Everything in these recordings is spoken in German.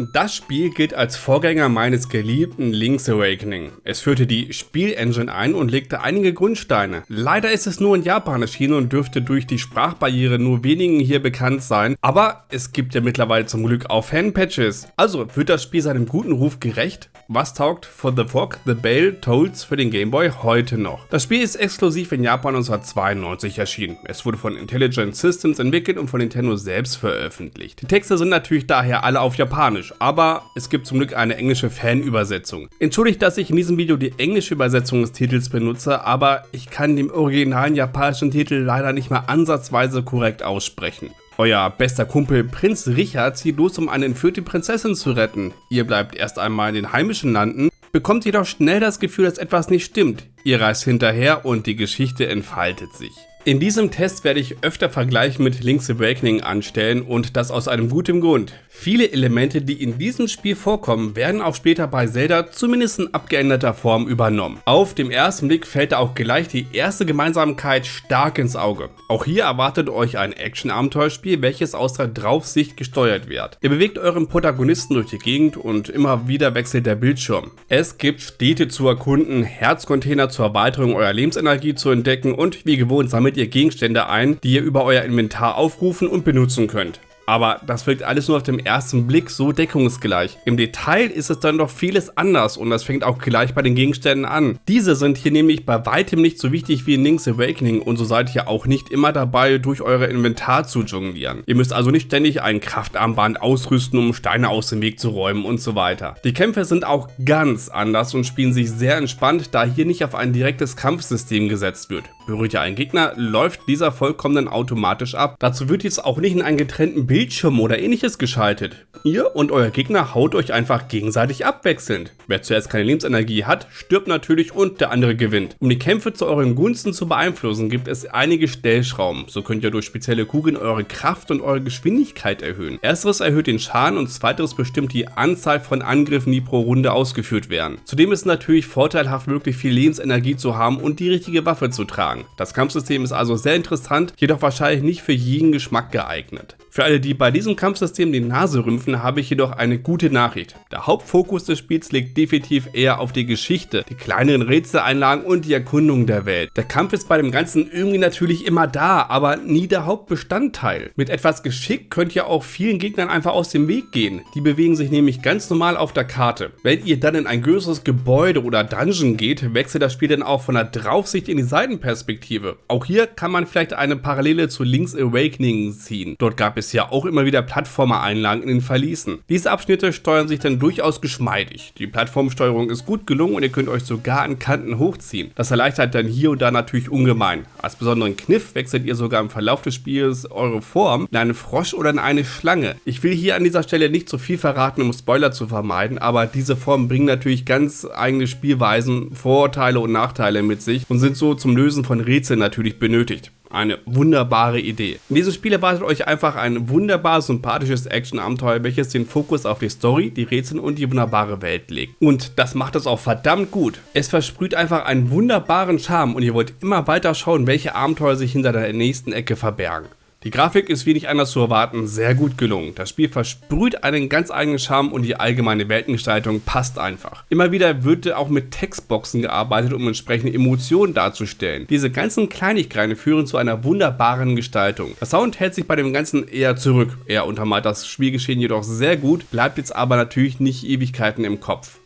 Das Spiel gilt als Vorgänger meines geliebten Link's Awakening. Es führte die Spielengine ein und legte einige Grundsteine. Leider ist es nur in Japan erschienen und dürfte durch die Sprachbarriere nur wenigen hier bekannt sein, aber es gibt ja mittlerweile zum Glück auch Fanpatches. Also wird das Spiel seinem guten Ruf gerecht? Was taugt For the Fog, The Bale, Tolls für den Game Boy heute noch? Das Spiel ist exklusiv in Japan 1992 erschienen. Es wurde von Intelligent Systems entwickelt und von Nintendo selbst veröffentlicht. Die Texte sind natürlich daher alle auf Japanisch, aber es gibt zum Glück eine englische Fanübersetzung. Entschuldigt, dass ich in diesem Video die englische Übersetzung des Titels benutze, aber ich kann den originalen japanischen Titel leider nicht mal ansatzweise korrekt aussprechen. Euer bester Kumpel Prinz Richard zieht los, um eine entführte Prinzessin zu retten. Ihr bleibt erst einmal in den heimischen Landen, bekommt jedoch schnell das Gefühl, dass etwas nicht stimmt. Ihr reist hinterher und die Geschichte entfaltet sich. In diesem Test werde ich öfter Vergleiche mit Link's Awakening anstellen und das aus einem guten Grund. Viele Elemente, die in diesem Spiel vorkommen, werden auch später bei Zelda zumindest in abgeänderter Form übernommen. Auf dem ersten Blick fällt da auch gleich die erste Gemeinsamkeit stark ins Auge. Auch hier erwartet euch ein Action-Abenteuerspiel, welches aus der Draufsicht gesteuert wird. Ihr bewegt euren Protagonisten durch die Gegend und immer wieder wechselt der Bildschirm. Es gibt Städte zu erkunden, Herzcontainer zur Erweiterung eurer Lebensenergie zu entdecken und wie gewohnt sammelt ihr Gegenstände ein, die ihr über euer Inventar aufrufen und benutzen könnt. Aber das wirkt alles nur auf den ersten Blick so deckungsgleich. Im Detail ist es dann doch vieles anders und das fängt auch gleich bei den Gegenständen an. Diese sind hier nämlich bei weitem nicht so wichtig wie in Link's Awakening und so seid ihr auch nicht immer dabei, durch eure Inventar zu jonglieren. Ihr müsst also nicht ständig ein Kraftarmband ausrüsten, um Steine aus dem Weg zu räumen und so weiter. Die Kämpfe sind auch ganz anders und spielen sich sehr entspannt, da hier nicht auf ein direktes Kampfsystem gesetzt wird. Berührt ihr einen Gegner, läuft dieser vollkommen automatisch ab. Dazu wird jetzt auch nicht in einen getrennten Bild Bildschirm oder ähnliches geschaltet. Ihr und euer Gegner haut euch einfach gegenseitig abwechselnd. Wer zuerst keine Lebensenergie hat, stirbt natürlich und der andere gewinnt. Um die Kämpfe zu euren Gunsten zu beeinflussen, gibt es einige Stellschrauben. So könnt ihr durch spezielle Kugeln eure Kraft und eure Geschwindigkeit erhöhen. Ersteres erhöht den Schaden und zweiteres bestimmt die Anzahl von Angriffen, die pro Runde ausgeführt werden. Zudem ist es natürlich vorteilhaft, wirklich viel Lebensenergie zu haben und die richtige Waffe zu tragen. Das Kampfsystem ist also sehr interessant, jedoch wahrscheinlich nicht für jeden Geschmack geeignet. Für alle, die bei diesem Kampfsystem die Nase rümpfen, habe ich jedoch eine gute Nachricht. Der Hauptfokus des Spiels liegt definitiv eher auf die Geschichte, die kleineren Rätseleinlagen und die Erkundung der Welt. Der Kampf ist bei dem Ganzen irgendwie natürlich immer da, aber nie der Hauptbestandteil. Mit etwas Geschick könnt ihr auch vielen Gegnern einfach aus dem Weg gehen. Die bewegen sich nämlich ganz normal auf der Karte. Wenn ihr dann in ein größeres Gebäude oder Dungeon geht, wechselt das Spiel dann auch von der Draufsicht in die Seitenperspektive. Auch hier kann man vielleicht eine Parallele zu Link's Awakening ziehen. Dort gab ja auch immer wieder Plattformer-Einlagen in den Verließen. Diese Abschnitte steuern sich dann durchaus geschmeidig. Die Plattformsteuerung ist gut gelungen und ihr könnt euch sogar an Kanten hochziehen. Das erleichtert dann hier und da natürlich ungemein. Als besonderen Kniff wechselt ihr sogar im Verlauf des Spiels eure Form in einen Frosch oder in eine Schlange. Ich will hier an dieser Stelle nicht so viel verraten, um Spoiler zu vermeiden, aber diese Formen bringen natürlich ganz eigene Spielweisen, Vorteile und Nachteile mit sich und sind so zum Lösen von Rätseln natürlich benötigt. Eine wunderbare Idee. In diesem Spiel erwartet euch einfach ein wunderbar sympathisches Action-Abenteuer, welches den Fokus auf die Story, die Rätsel und die wunderbare Welt legt. Und das macht es auch verdammt gut. Es versprüht einfach einen wunderbaren Charme und ihr wollt immer weiter schauen, welche Abenteuer sich hinter der nächsten Ecke verbergen. Die Grafik ist wie nicht anders zu erwarten sehr gut gelungen. Das Spiel versprüht einen ganz eigenen Charme und die allgemeine Weltengestaltung passt einfach. Immer wieder wird auch mit Textboxen gearbeitet, um entsprechende Emotionen darzustellen. Diese ganzen Kleinigkeiten führen zu einer wunderbaren Gestaltung. Der Sound hält sich bei dem Ganzen eher zurück. Er untermalt das Spielgeschehen jedoch sehr gut, bleibt jetzt aber natürlich nicht Ewigkeiten im Kopf.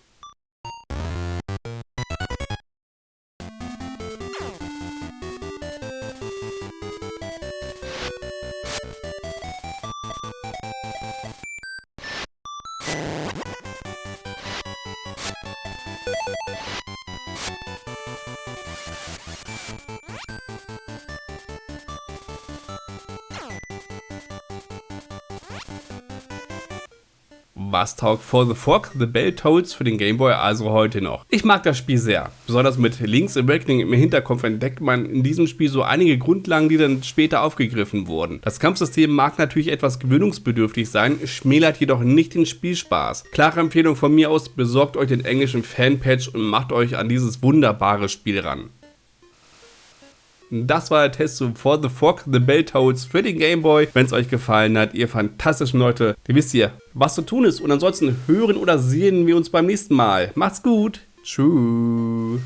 Was taugt For the Fog, The Bell Tolls für den Game Boy also heute noch. Ich mag das Spiel sehr. Besonders mit Link's Awakening im Hinterkopf entdeckt man in diesem Spiel so einige Grundlagen, die dann später aufgegriffen wurden. Das Kampfsystem mag natürlich etwas gewöhnungsbedürftig sein, schmälert jedoch nicht den Spielspaß. Klare Empfehlung von mir aus, besorgt euch den englischen Fanpatch und macht euch an dieses wunderbare Spiel ran. Das war der Test zu For the Fork the Battletoads für den Game Boy. Wenn es euch gefallen hat, ihr fantastischen Leute, ihr wisst ihr, was zu tun ist. Und ansonsten hören oder sehen wir uns beim nächsten Mal. Macht's gut. Tschüss.